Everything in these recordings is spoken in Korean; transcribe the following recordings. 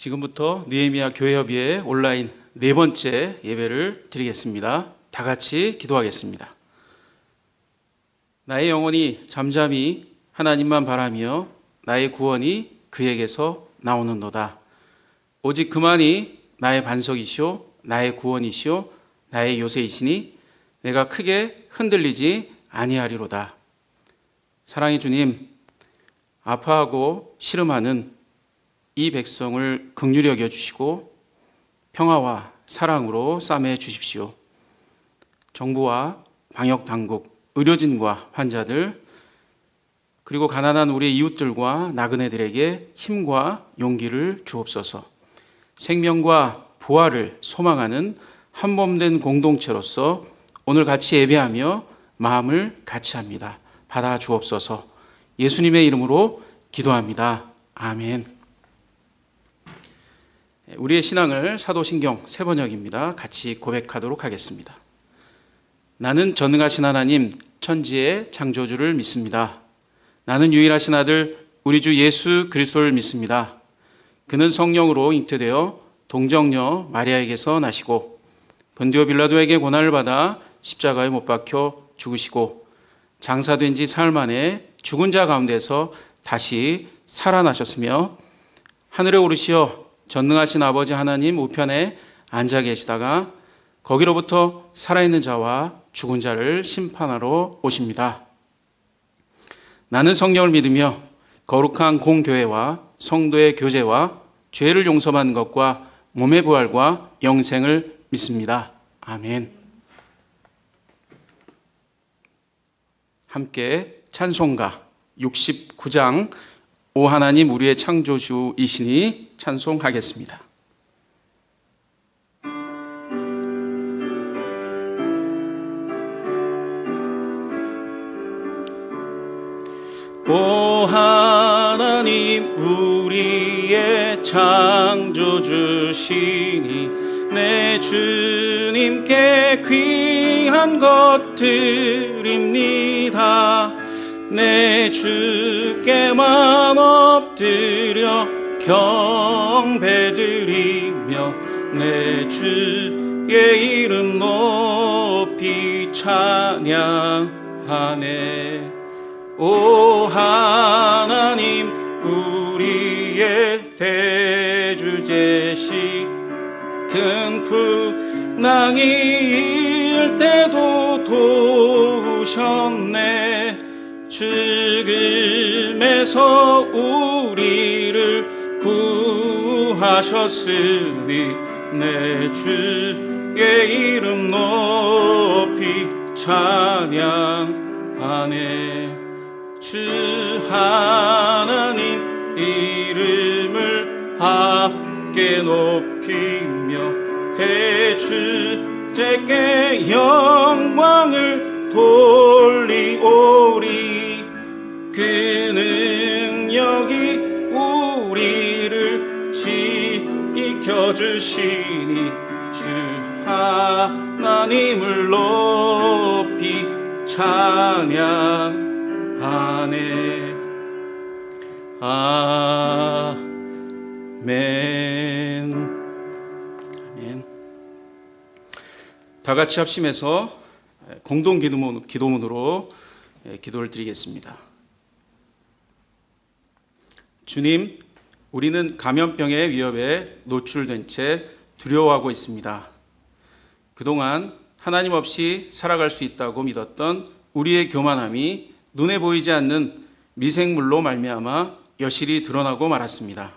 지금부터 느헤미야 교회협의회 온라인 네 번째 예배를 드리겠습니다. 다 같이 기도하겠습니다. 나의 영혼이 잠잠히 하나님만 바라며 나의 구원이 그에게서 나오는도다. 오직 그만이 나의 반석이시오, 나의 구원이시오, 나의 요새이시니 내가 크게 흔들리지 아니하리로다. 사랑의 주님, 아파하고 시름하는 이 백성을 극률히 여겨 주시고 평화와 사랑으로 싸매 주십시오. 정부와 방역 당국, 의료진과 환자들 그리고 가난한 우리 이웃들과 나그네들에게 힘과 용기를 주옵소서. 생명과 부활을 소망하는 한 몸 된 공동체로서 오늘 같이 예배하며 마음을 같이 합니다. 받아 주옵소서. 예수님의 이름으로 기도합니다. 아멘. 우리의 신앙을 사도신경 세 번역입니다. 같이 고백하도록 하겠습니다. 나는 전능하신 하나님 천지의 창조주를 믿습니다. 나는 유일하신 아들 우리 주 예수 그리스도를 믿습니다. 그는 성령으로 잉태되어 동정녀 마리아에게서 나시고 본디오 빌라도에게 고난을 받아 십자가에 못 박혀 죽으시고 장사된 지 사흘 만에 죽은 자 가운데서 다시 살아나셨으며 하늘에 오르시어 전능하신 아버지 하나님 우편에 앉아 계시다가 거기로부터 살아있는 자와 죽은 자를 심판하러 오십니다. 나는 성령을 믿으며 거룩한 공교회와 성도의 교제와 죄를 용서받는 것과 몸의 부활과 영생을 믿습니다. 아멘. 함께 찬송가 69장 오 하나님 우리의 창조주이시니 찬송하겠습니다. 오 하나님 우리의 창조주시니 내 주님께 귀한 것들입니다 내 주께만 엎드려 경배드리며 내 주의 이름 높이 찬양하네. 오 하나님 우리의 대주제시 큰 풍랑이 일 때도 도우셨네 죽음에서 우리를 구하셨으니 내 주의 이름 높이 찬양하네. 주 하나님 이름을 함께 높이며 대주제께 영광을 돌리오리. 그 주시니 주 하나님을 높이 찬양 하네. 아멘. 아멘 다 같이 합심해서 공동 기도문, 기도문으로 기도를 드리겠습니다. 주님 우리는 감염병의 위협에 노출된 채 두려워하고 있습니다 그동안 하나님 없이 살아갈 수 있다고 믿었던 우리의 교만함이 눈에 보이지 않는 미생물로 말미암아 여실히 드러나고 말았습니다.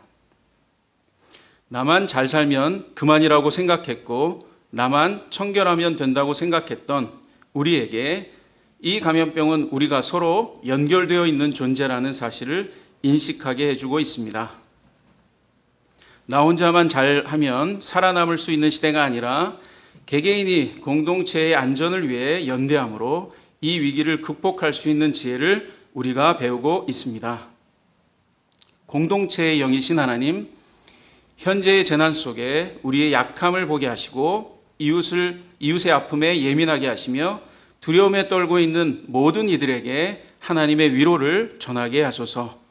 나만 잘 살면 그만이라고 생각했고 나만 청결하면 된다고 생각했던 우리에게 이 감염병은 우리가 서로 연결되어 있는 존재라는 사실을 인식하게 해주고 있습니다. 나 혼자만 잘하면 살아남을 수 있는 시대가 아니라 개개인이 공동체의 안전을 위해 연대함으로 이 위기를 극복할 수 있는 지혜를 우리가 배우고 있습니다. 공동체의 영이신 하나님, 현재의 재난 속에 우리의 약함을 보게 하시고 이웃을 이웃의 아픔에 예민하게 하시며 두려움에 떨고 있는 모든 이들에게 하나님의 위로를 전하게 하소서.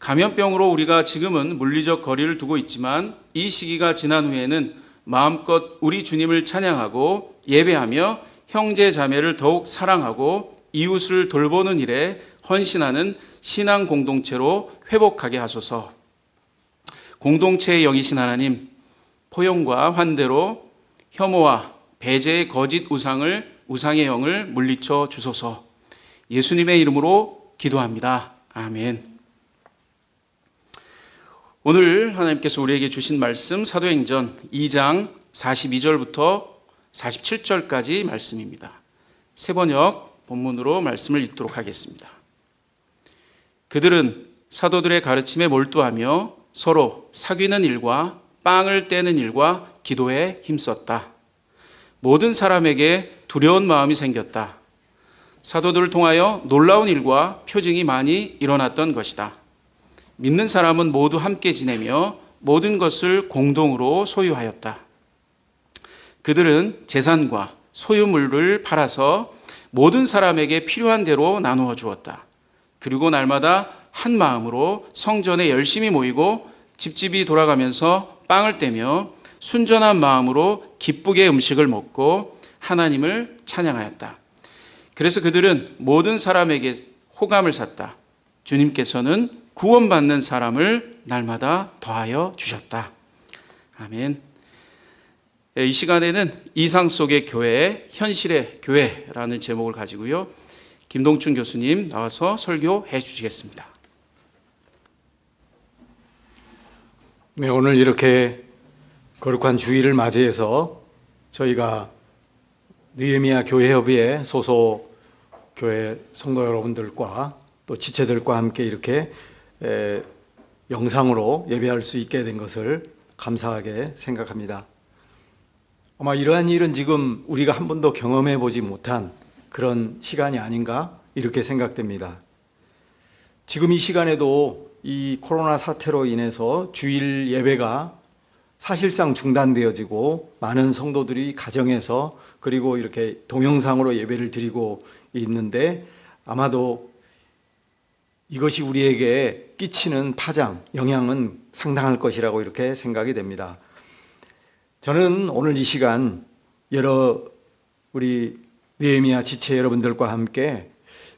감염병으로 우리가 지금은 물리적 거리를 두고 있지만 이 시기가 지난 후에는 마음껏 우리 주님을 찬양하고 예배하며 형제 자매를 더욱 사랑하고 이웃을 돌보는 일에 헌신하는 신앙 공동체로 회복하게 하소서. 공동체의 영이신 하나님, 포용과 환대로 혐오와 배제의 거짓 우상을 우상의 영을 물리쳐 주소서. 예수님의 이름으로 기도합니다. 아멘. 오늘 하나님께서 우리에게 주신 말씀 사도행전 2장 42절부터 47절까지 말씀입니다. 세 번역 본문으로 말씀을 읽도록 하겠습니다. 그들은 사도들의 가르침에 몰두하며 서로 사귀는 일과 빵을 떼는 일과 기도에 힘썼다. 모든 사람에게 두려운 마음이 생겼다. 사도들을 통하여 놀라운 일과 표징이 많이 일어났던 것이다. 믿는 사람은 모두 함께 지내며 모든 것을 공동으로 소유하였다. 그들은 재산과 소유물을 팔아서 모든 사람에게 필요한 대로 나누어 주었다. 그리고 날마다 한 마음으로 성전에 열심히 모이고 집집이 돌아가면서 빵을 떼며 순전한 마음으로 기쁘게 음식을 먹고 하나님을 찬양하였다. 그래서 그들은 모든 사람에게 호감을 샀다. 주님께서는 구원받는 사람을 날마다 더하여 주셨다. 아멘. 예, 이 시간에는 이상 속의 교회, 현실의 교회라는 제목을 가지고요. 김동춘 교수님 나와서 설교해 주시겠습니다. 네, 오늘 이렇게 거룩한 주일을 맞이해서 저희가 느헤미야 교회협의회 소속 교회 성도 여러분들과 또 지체들과 함께 이렇게 에, 영상으로 예배할 수 있게 된 것을 감사하게 생각합니다. 아마 이러한 일은 지금 우리가 한 번도 경험해 보지 못한 그런 시간이 아닌가 이렇게 생각됩니다. 지금 이 시간에도 이 코로나 사태로 인해서 주일 예배가 사실상 중단되어지고 많은 성도들이 가정에서 그리고 이렇게 동영상으로 예배를 드리고 있는데 아마도 이것이 우리에게 끼치는 파장, 영향은 상당할 것이라고 이렇게 생각이 됩니다. 저는 오늘 이 시간 여러 우리 느헤미야 지체 여러분들과 함께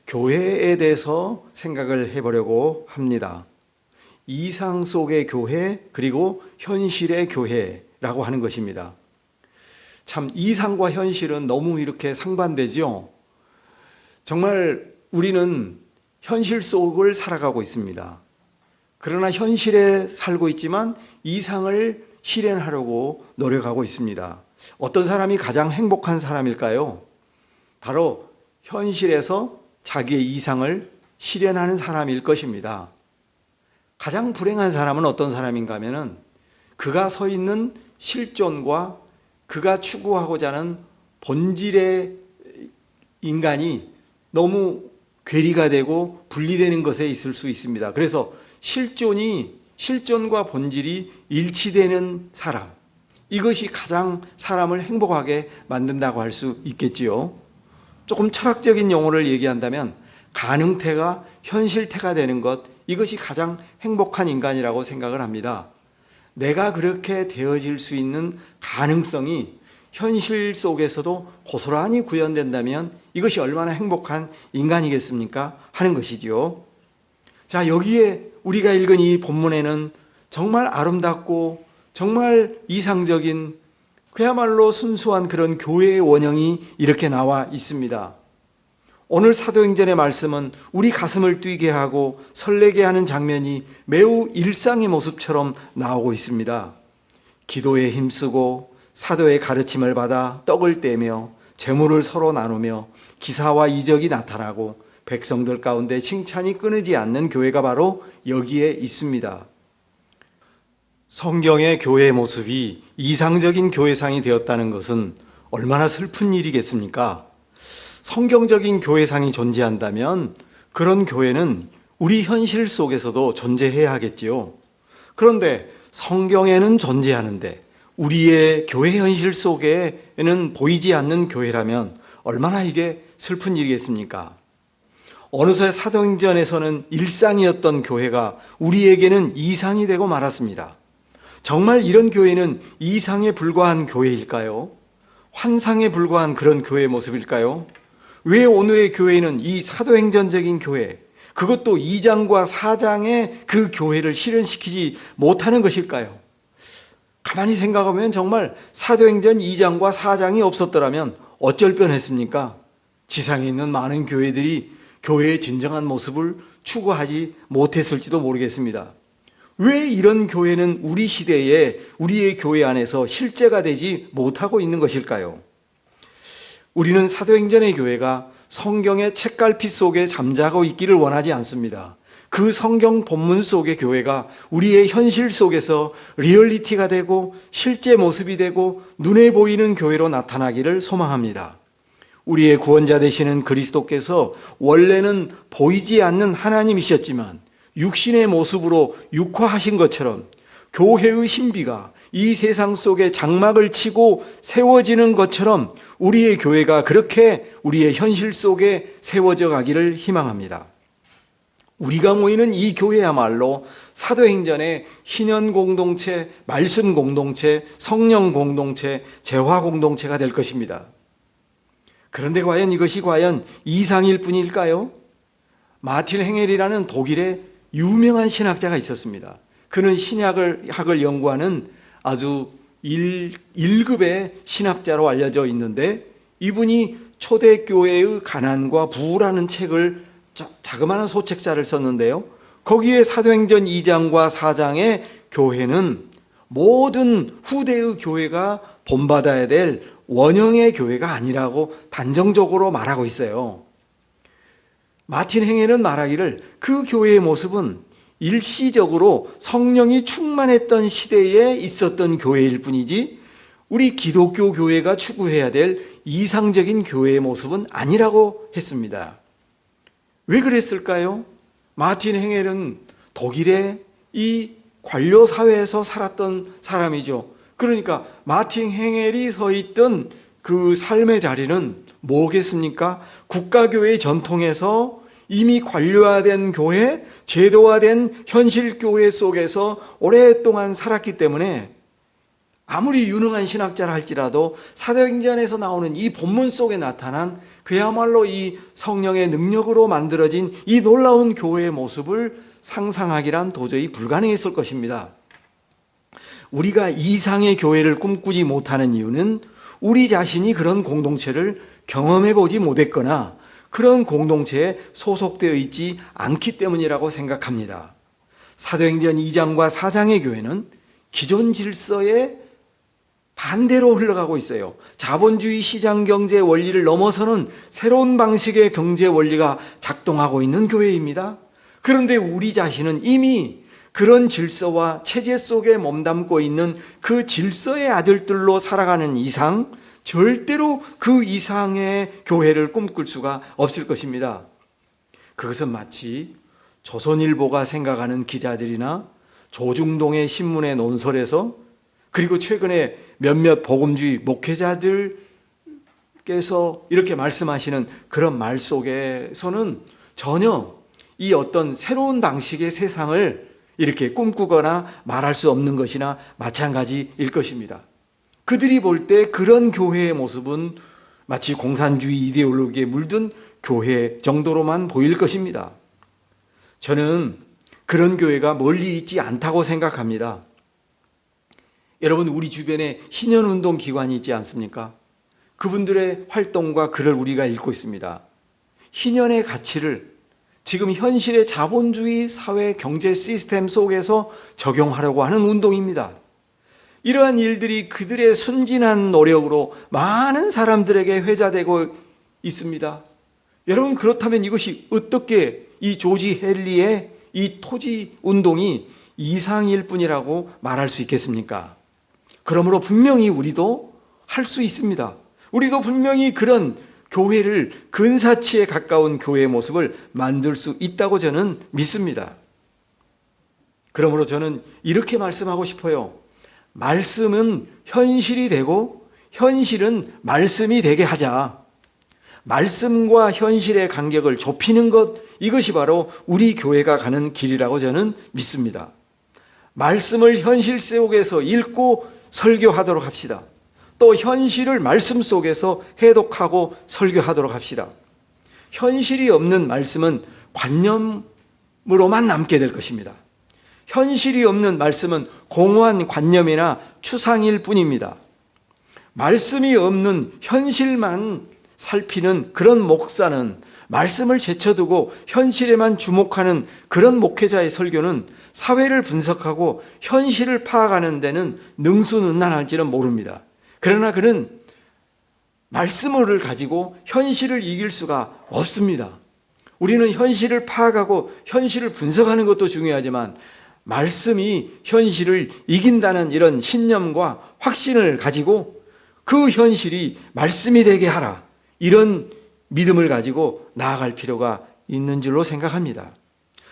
교회에 대해서 생각을 해보려고 합니다. 이상 속의 교회 그리고 현실의 교회라고 하는 것입니다. 참 이상과 현실은 너무 이렇게 상반되죠. 정말 우리는 현실 속을 살아가고 있습니다. 그러나 현실에 살고 있지만 이상을 실현하려고 노력하고 있습니다. 어떤 사람이 가장 행복한 사람일까요? 바로 현실에서 자기의 이상을 실현하는 사람일 것입니다. 가장 불행한 사람은 어떤 사람인가 하면은 그가 서 있는 실존과 그가 추구하고자 하는 본질의 인간이 너무 괴리가 되고 분리되는 것에 있을 수 있습니다. 그래서 실존이 실존과 본질이 일치되는 사람. 이것이 가장 사람을 행복하게 만든다고 할 수 있겠지요. 조금 철학적인 용어를 얘기한다면 가능태가 현실태가 되는 것 이것이 가장 행복한 인간이라고 생각을 합니다. 내가 그렇게 되어질 수 있는 가능성이 현실 속에서도 고스란히 구현된다면 이것이 얼마나 행복한 인간이겠습니까? 하는 것이지요. 자, 여기에 우리가 읽은 이 본문에는 정말 아름답고 정말 이상적인 그야말로 순수한 그런 교회의 원형이 이렇게 나와 있습니다. 오늘 사도행전의 말씀은 우리 가슴을 뛰게 하고 설레게 하는 장면이 매우 일상의 모습처럼 나오고 있습니다. 기도에 힘쓰고 사도의 가르침을 받아 떡을 떼며 재물을 서로 나누며 기사와 이적이 나타나고 백성들 가운데 칭찬이 끊이지 않는 교회가 바로 여기에 있습니다. 성경의 교회의 모습이 이상적인 교회상이 되었다는 것은 얼마나 슬픈 일이겠습니까? 성경적인 교회상이 존재한다면 그런 교회는 우리 현실 속에서도 존재해야 하겠지요. 그런데 성경에는 존재하는데 우리의 교회 현실 속에는 보이지 않는 교회라면 얼마나 이게 슬픈 일이겠습니까? 어느새 사도행전에서는 일상이었던 교회가 우리에게는 이상이 되고 말았습니다. 정말 이런 교회는 이상에 불과한 교회일까요? 환상에 불과한 그런 교회의 모습일까요? 왜 오늘의 교회는 이 사도행전적인 교회, 그것도 2장과 4장의 그 교회를 실현시키지 못하는 것일까요? 가만히 생각하면 정말 사도행전 2장과 4장이 없었더라면 어쩔 뻔했습니까? 지상에 있는 많은 교회들이 교회의 진정한 모습을 추구하지 못했을지도 모르겠습니다. 왜 이런 교회는 우리 시대에 우리의 교회 안에서 실제가 되지 못하고 있는 것일까요? 우리는 사도행전의 교회가 성경의 책갈피 속에 잠자고 있기를 원하지 않습니다. 그 성경 본문 속의 교회가 우리의 현실 속에서 리얼리티가 되고 실제 모습이 되고 눈에 보이는 교회로 나타나기를 소망합니다. 우리의 구원자 되시는 그리스도께서 원래는 보이지 않는 하나님이셨지만 육신의 모습으로 육화하신 것처럼 교회의 신비가 이 세상 속에 장막을 치고 세워지는 것처럼 우리의 교회가 그렇게 우리의 현실 속에 세워져 가기를 희망합니다. 우리가 모이는 이 교회야말로 사도행전의 희년 공동체, 말씀 공동체, 성령 공동체, 재화 공동체가 될 것입니다. 그런데 과연 이것이 과연 이상일 뿐일까요? 마틴 행헬이라는 독일의 유명한 신학자가 있었습니다. 그는 신약을 학을 연구하는 아주 1, 1급의 신학자로 알려져 있는데 이분이 초대교회의 가난과 부라는 책을 자그마한 소책자를 썼는데요. 거기에 사도행전 2장과 4장의 교회는 모든 후대의 교회가 본받아야 될 원형의 교회가 아니라고 단정적으로 말하고 있어요. 마틴 행헬은 말하기를 그 교회의 모습은 일시적으로 성령이 충만했던 시대에 있었던 교회일 뿐이지 우리 기독교 교회가 추구해야 될 이상적인 교회의 모습은 아니라고 했습니다. 왜 그랬을까요? 마틴 행헬은 독일의 이 관료 사회에서 살았던 사람이죠. 그러니까 마틴 행헬이 서 있던 그 삶의 자리는 뭐겠습니까? 국가교회의 전통에서 이미 관료화된 교회, 제도화된 현실 교회 속에서 오랫동안 살았기 때문에 아무리 유능한 신학자라 할지라도 사도행전에서 나오는 이 본문 속에 나타난 그야말로 이 성령의 능력으로 만들어진 이 놀라운 교회의 모습을 상상하기란 도저히 불가능했을 것입니다. 우리가 이상의 교회를 꿈꾸지 못하는 이유는 우리 자신이 그런 공동체를 경험해 보지 못했거나 그런 공동체에 소속되어 있지 않기 때문이라고 생각합니다. 사도행전 2장과 4장의 교회는 기존 질서에 반대로 흘러가고 있어요. 자본주의 시장 경제 원리를 넘어서는 새로운 방식의 경제 원리가 작동하고 있는 교회입니다. 그런데 우리 자신은 이미 그런 질서와 체제 속에 몸담고 있는 그 질서의 아들들로 살아가는 이상 절대로 그 이상의 교회를 꿈꿀 수가 없을 것입니다. 그것은 마치 조선일보가 생각하는 기자들이나 조중동의 신문의 논설에서 그리고 최근에 몇몇 복음주의 목회자들께서 이렇게 말씀하시는 그런 말 속에서는 전혀 이 어떤 새로운 방식의 세상을 이렇게 꿈꾸거나 말할 수 없는 것이나 마찬가지일 것입니다. 그들이 볼 때 그런 교회의 모습은 마치 공산주의 이데올로기에 물든 교회 정도로만 보일 것입니다. 저는 그런 교회가 멀리 있지 않다고 생각합니다. 여러분, 우리 주변에 희년운동 기관이 있지 않습니까? 그분들의 활동과 글을 우리가 읽고 있습니다. 희년의 가치를 지금 현실의 자본주의 사회 경제 시스템 속에서 적용하려고 하는 운동입니다. 이러한 일들이 그들의 순진한 노력으로 많은 사람들에게 회자되고 있습니다. 여러분 그렇다면 이것이 어떻게 이 조지 헨리의 이 토지 운동이 이상일 뿐이라고 말할 수 있겠습니까? 그러므로 분명히 우리도 할 수 있습니다. 우리도 분명히 그런 교회를 근사치에 가까운 교회의 모습을 만들 수 있다고 저는 믿습니다. 그러므로 저는 이렇게 말씀하고 싶어요. 말씀은 현실이 되고 현실은 말씀이 되게 하자. 말씀과 현실의 간격을 좁히는 것 이것이 바로 우리 교회가 가는 길이라고 저는 믿습니다. 말씀을 현실 속에서 읽고 설교하도록 합시다. 또 현실을 말씀 속에서 해독하고 설교하도록 합시다. 현실이 없는 말씀은 관념으로만 남게 될 것입니다. 현실이 없는 말씀은 공허한 관념이나 추상일 뿐입니다. 말씀이 없는 현실만 살피는 그런 목사는 말씀을 제쳐두고 현실에만 주목하는 그런 목회자의 설교는 사회를 분석하고 현실을 파악하는 데는 능수능란할지는 모릅니다. 그러나 그는 말씀을 가지고 현실을 이길 수가 없습니다. 우리는 현실을 파악하고 현실을 분석하는 것도 중요하지만 말씀이 현실을 이긴다는 이런 신념과 확신을 가지고 그 현실이 말씀이 되게 하라. 이런 믿음을 가지고 나아갈 필요가 있는 줄로 생각합니다.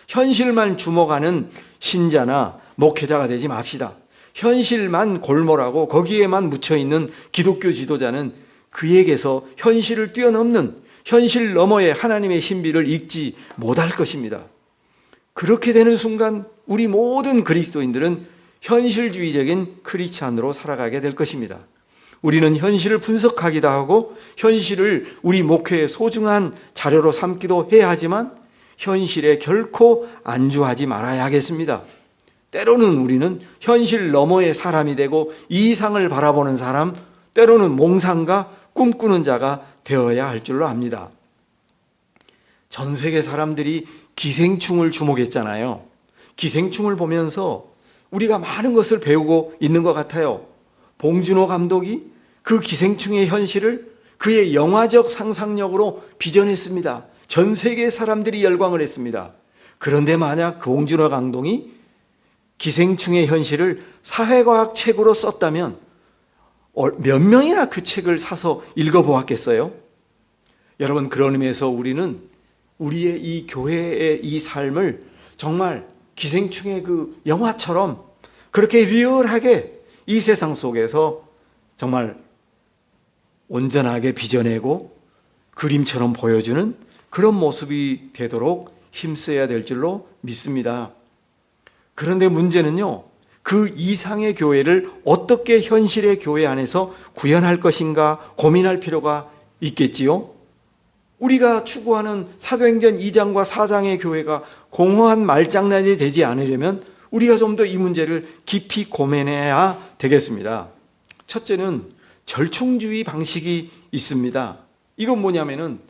현실만 주목하는 신자나 목회자가 되지 맙시다. 현실만 골몰하고 거기에만 묻혀 있는 기독교 지도자는 그에게서 현실을 뛰어넘는 현실 너머의 하나님의 신비를 읽지 못할 것입니다. 그렇게 되는 순간 우리 모든 그리스도인들은 현실주의적인 크리스찬으로 살아가게 될 것입니다. 우리는 현실을 분석하기도 하고 현실을 우리 목회의 소중한 자료로 삼기도 해야 하지만 현실에 결코 안주하지 말아야 하겠습니다. 때로는 우리는 현실 너머의 사람이 되고 이상을 바라보는 사람, 때로는 몽상가, 꿈꾸는 자가 되어야 할 줄로 압니다. 전 세계 사람들이 기생충을 주목했잖아요. 기생충을 보면서 우리가 많은 것을 배우고 있는 것 같아요. 봉준호 감독이 그 기생충의 현실을 그의 영화적 상상력으로 빚어냈습니다. 전 세계 사람들이 열광을 했습니다. 그런데 만약 그 봉준호 감독이 기생충의 현실을 사회과학 책으로 썼다면 어, 몇 명이나 그 책을 사서 읽어보았겠어요? 여러분 그런 의미에서 우리는 우리의 이 교회의 이 삶을 정말 기생충의 그 영화처럼 그렇게 리얼하게 이 세상 속에서 정말 온전하게 빚어내고 그림처럼 보여주는 그런 모습이 되도록 힘써야 될 줄로 믿습니다. 그런데 문제는요, 그 이상의 교회를 어떻게 현실의 교회 안에서 구현할 것인가 고민할 필요가 있겠지요? 우리가 추구하는 사도행전 2장과 4장의 교회가 공허한 말장난이 되지 않으려면 우리가 좀 더 이 문제를 깊이 고민해야 되겠습니다. 첫째는 절충주의 방식이 있습니다. 이건 뭐냐면은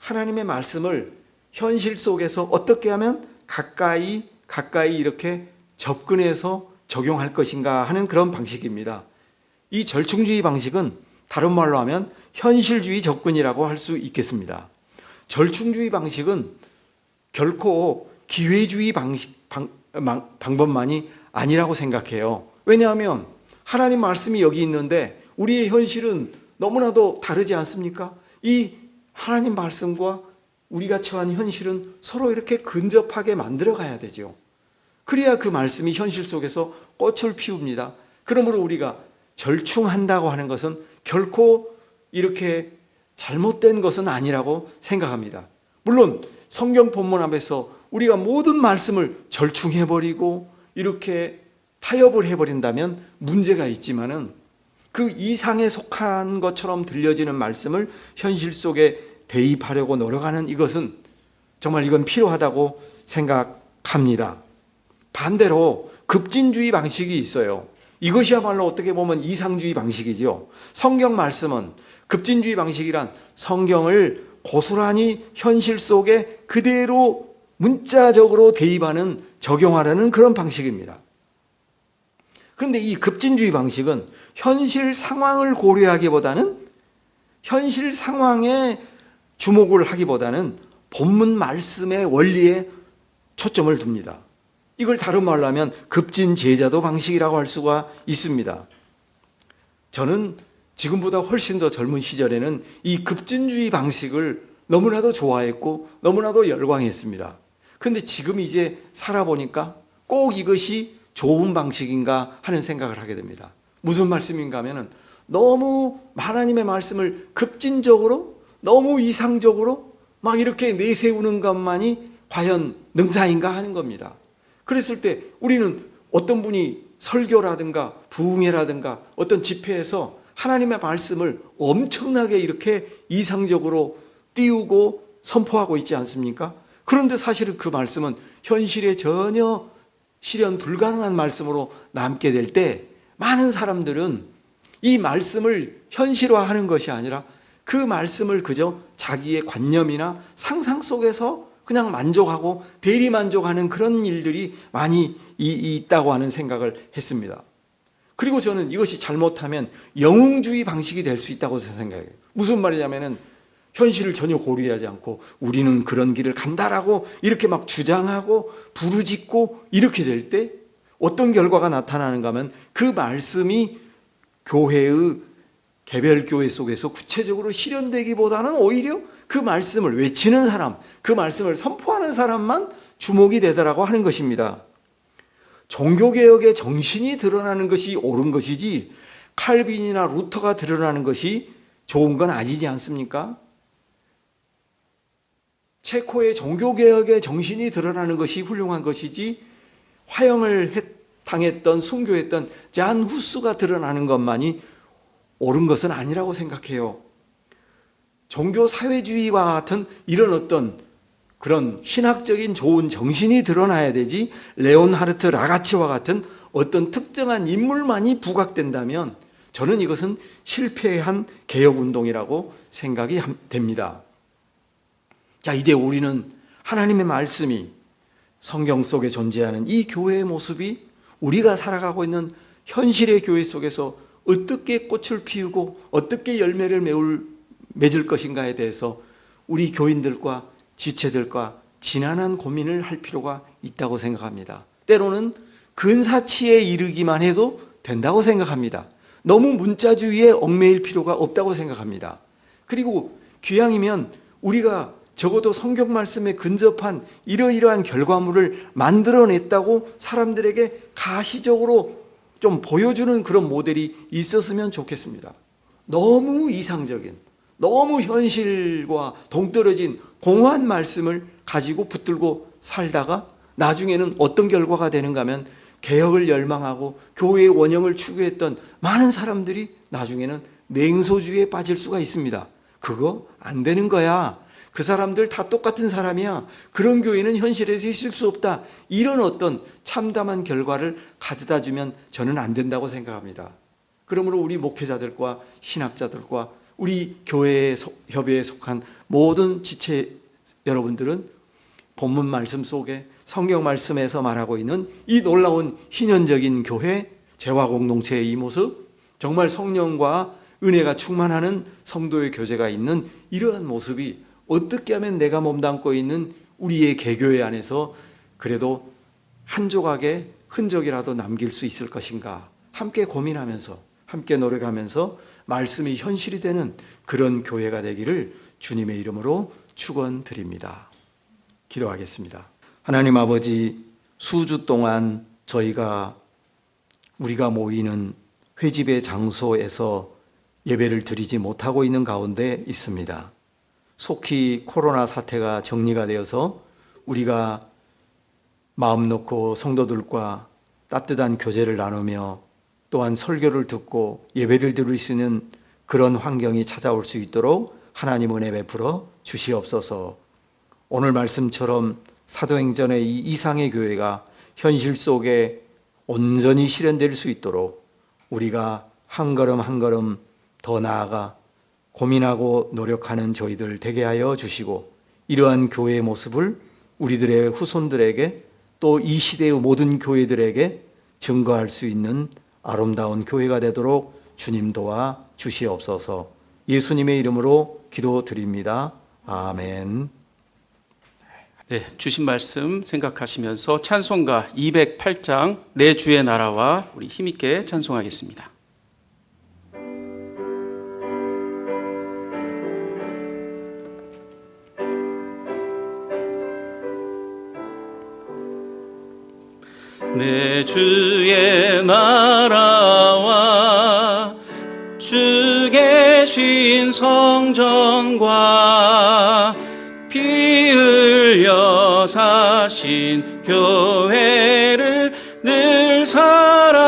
하나님의 말씀을 현실 속에서 어떻게 하면 가까이 가까이 이렇게 접근해서 적용할 것인가 하는 그런 방식입니다. 이 절충주의 방식은 다른 말로 하면 현실주의 접근이라고 할 수 있겠습니다. 절충주의 방식은 결코 기회주의 방식, 방, 방법만이 아니라고 생각해요. 왜냐하면 하나님 말씀이 여기 있는데 우리의 현실은 너무나도 다르지 않습니까? 이 하나님 말씀과 우리가 처한 현실은 서로 이렇게 근접하게 만들어 가야 되죠. 그래야 그 말씀이 현실 속에서 꽃을 피웁니다. 그러므로 우리가 절충한다고 하는 것은 결코 이렇게 잘못된 것은 아니라고 생각합니다. 물론 성경 본문 앞에서 우리가 모든 말씀을 절충해버리고 이렇게 타협을 해버린다면 문제가 있지만은 그 이상에 속한 것처럼 들려지는 말씀을 현실 속에 대입하려고 노력하는 이것은 정말 이건 필요하다고 생각합니다. 반대로 급진주의 방식이 있어요. 이것이야말로 어떻게 보면 이상주의 방식이죠. 성경 말씀은 급진주의 방식이란 성경을 고스란히 현실 속에 그대로 문자적으로 대입하는 적용하라는 그런 방식입니다. 그런데 이 급진주의 방식은 현실 상황을 고려하기보다는 현실 상황에 주목을 하기보다는 본문 말씀의 원리에 초점을 둡니다. 이걸 다른 말로 하면 급진 제자도 방식이라고 할 수가 있습니다. 저는 지금보다 훨씬 더 젊은 시절에는 이 급진주의 방식을 너무나도 좋아했고 너무나도 열광했습니다. 근데 지금 이제 살아보니까 꼭 이것이 좋은 방식인가 하는 생각을 하게 됩니다. 무슨 말씀인가 하면은 너무 하나님의 말씀을 급진적으로 너무 이상적으로 막 이렇게 내세우는 것만이 과연 능사인가 하는 겁니다. 그랬을 때 우리는 어떤 분이 설교라든가 부흥회라든가 어떤 집회에서 하나님의 말씀을 엄청나게 이렇게 이상적으로 띄우고 선포하고 있지 않습니까? 그런데 사실은 그 말씀은 현실에 전혀 실현 불가능한 말씀으로 남게 될 때 많은 사람들은 이 말씀을 현실화하는 것이 아니라 그 말씀을 그저 자기의 관념이나 상상 속에서 그냥 만족하고 대리 만족하는 그런 일들이 많이 이- 있다고 하는 생각을 했습니다. 그리고 저는 이것이 잘못하면 영웅주의 방식이 될 수 있다고 생각해요. 무슨 말이냐면은 현실을 전혀 고려하지 않고 우리는 그런 길을 간다라고 이렇게 막 주장하고 부르짖고 이렇게 될 때 어떤 결과가 나타나는가 하면 그 말씀이 교회의 개별 교회 속에서 구체적으로 실현되기보다는 오히려 그 말씀을 외치는 사람, 그 말씀을 선포하는 사람만 주목이 되더라고 하는 것입니다. 종교개혁의 정신이 드러나는 것이 옳은 것이지 칼빈이나 루터가 드러나는 것이 좋은 건 아니지 않습니까? 체코의 종교개혁의 정신이 드러나는 것이 훌륭한 것이지 화형을 했- 당했던 순교했던 잔 후스가 드러나는 것만이 옳은 것은 아니라고 생각해요. 종교 사회주의와 같은 이런 어떤 그런 신학적인 좋은 정신이 드러나야 되지 레온하르트 라가치와 같은 어떤 특정한 인물만이 부각된다면 저는 이것은 실패한 개혁 운동이라고 생각이 함- 됩니다. 자, 이제 우리는 하나님의 말씀이 성경 속에 존재하는 이 교회의 모습이 우리가 살아가고 있는 현실의 교회 속에서 어떻게 꽃을 피우고 어떻게 열매를 메울, 맺을 것인가에 대해서 우리 교인들과 지체들과 지난한 고민을 할 필요가 있다고 생각합니다. 때로는 근사치에 이르기만 해도 된다고 생각합니다. 너무 문자주의에 얽매일 필요가 없다고 생각합니다. 그리고 귀양이면 우리가 적어도 성경 말씀에 근접한 이러이러한 결과물을 만들어냈다고 사람들에게 가시적으로 좀 보여주는 그런 모델이 있었으면 좋겠습니다. 너무 이상적인, 너무 현실과 동떨어진 공허한 말씀을 가지고 붙들고 살다가 나중에는 어떤 결과가 되는가 하면 개혁을 열망하고 교회의 원형을 추구했던 많은 사람들이 나중에는 냉소주의에 빠질 수가 있습니다. 그거 안 되는 거야. 그 사람들 다 똑같은 사람이야. 그런 교회는 현실에서 있을 수 없다. 이런 어떤 참담한 결과를 가져다 주면 저는 안 된다고 생각합니다. 그러므로 우리 목회자들과 신학자들과 우리 교회 협의회에 속한 모든 지체 여러분들은 본문 말씀 속에 성경 말씀에서 말하고 있는 이 놀라운 희년적인 교회 재화 공동체의 이 모습 정말 성령과 은혜가 충만하는 성도의 교제가 있는 이러한 모습이 어떻게 하면 내가 몸담고 있는 우리의 개교회 안에서 그래도 한 조각의 흔적이라도 남길 수 있을 것인가 함께 고민하면서 함께 노력하면서 말씀이 현실이 되는 그런 교회가 되기를 주님의 이름으로 축원드립니다. 기도하겠습니다. 하나님 아버지 수주 동안 저희가 우리가 모이는 회집의 장소에서 예배를 드리지 못하고 있는 가운데 있습니다. 속히 코로나 사태가 정리가 되어서 우리가 마음 놓고 성도들과 따뜻한 교제를 나누며 또한 설교를 듣고 예배를 드릴 수 있는 그런 환경이 찾아올 수 있도록 하나님 은혜 베풀어 주시옵소서. 오늘 말씀처럼 사도행전의 이 이상의 교회가 현실 속에 온전히 실현될 수 있도록 우리가 한 걸음 한 걸음 더 나아가 고민하고 노력하는 저희들 되게 하여 주시고 이러한 교회의 모습을 우리들의 후손들에게 또 이 시대의 모든 교회들에게 증거할 수 있는 아름다운 교회가 되도록 주님 도와 주시옵소서 예수님의 이름으로 기도드립니다. 아멘. 네, 주신 말씀 생각하시면서 찬송가 208장 내 주의 나라와 우리 힘있게 찬송하겠습니다. 내 주의 나라와 주 계신 성전과 피 흘려 사신 교회를 늘 사랑합니다.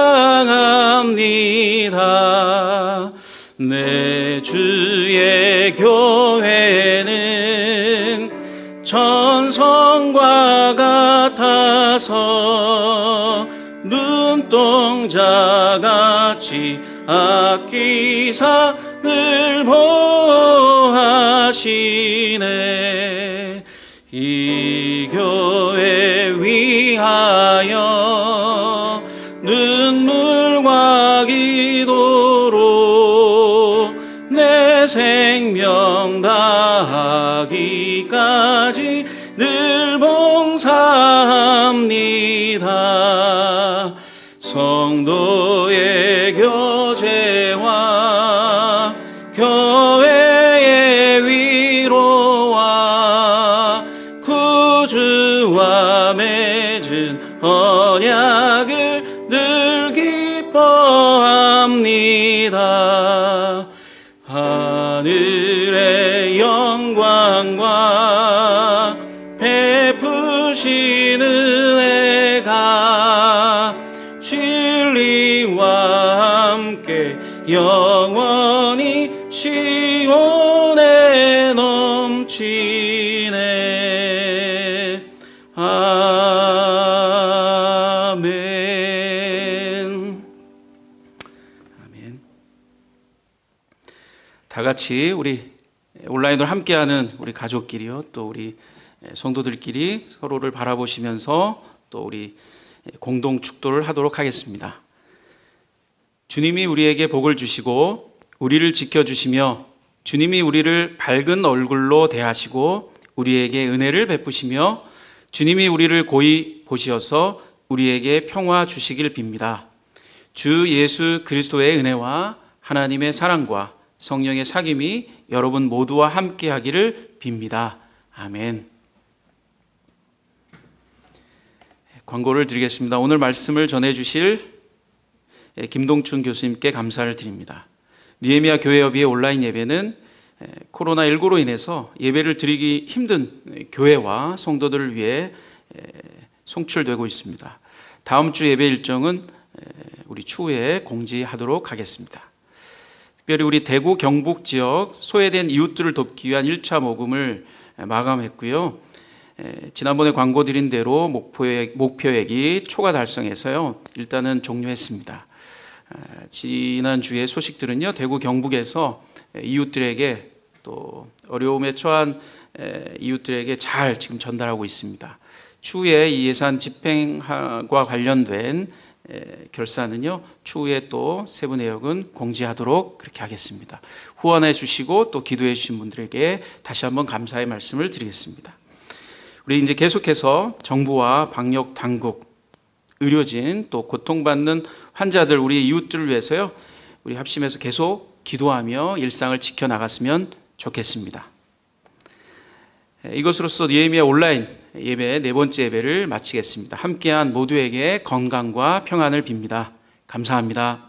내 주의 교회는 전성과 같아서 아끼사 늘 보호하시네. 이 교회 위하여 눈물과 기도로 내 생명 다하기까지 맺은 언약을 같이 우리 온라인으로 함께하는 우리 가족끼리요, 또 우리 성도들끼리 서로를 바라보시면서 또 우리 공동 축도를 하도록 하겠습니다. 주님이 우리에게 복을 주시고 우리를 지켜 주시며 주님이 우리를 밝은 얼굴로 대하시고 우리에게 은혜를 베푸시며 주님이 우리를 고이 보시어서 우리에게 평화 주시길 빕니다. 주 예수 그리스도의 은혜와 하나님의 사랑과 성령의 사귐이 여러분 모두와 함께 하기를 빕니다. 아멘. 광고를 드리겠습니다. 오늘 말씀을 전해 주실 김동춘 교수님께 감사를 드립니다. 니에미아 교회협의회 온라인 예배는 코로나19로 인해서 예배를 드리기 힘든 교회와 성도들을 위해 송출되고 있습니다. 다음 주 예배 일정은 우리 추후에 공지하도록 하겠습니다. 특별히 우리 대구 경북 지역 소외된 이웃들을 돕기 위한 1차 모금을 마감했고요. 지난번에 광고 드린 대로 목표액, 목표액이 초과 달성해서요. 일단은 종료했습니다. 지난주에 소식들은요. 대구 경북에서 이웃들에게 또 어려움에 처한 이웃들에게 잘 지금 전달하고 있습니다. 추후에 이 예산 집행과 관련된 결산은요 추후에 또 세부 내역은 공지하도록 그렇게 하겠습니다. 후원해 주시고 또 기도해 주신 분들에게 다시 한번 감사의 말씀을 드리겠습니다. 우리 이제 계속해서 정부와 방역 당국, 의료진 또 고통받는 환자들 우리 이웃들을 위해서요 우리 합심해서 계속 기도하며 일상을 지켜 나갔으면 좋겠습니다. 이것으로서 니에미아 온라인 예배 네 번째 예배를 마치겠습니다. 함께한 모두에게 건강과 평안을 빕니다. 감사합니다.